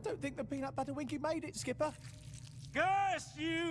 I don't think the peanut butter winky made it, Skipper. Curse you,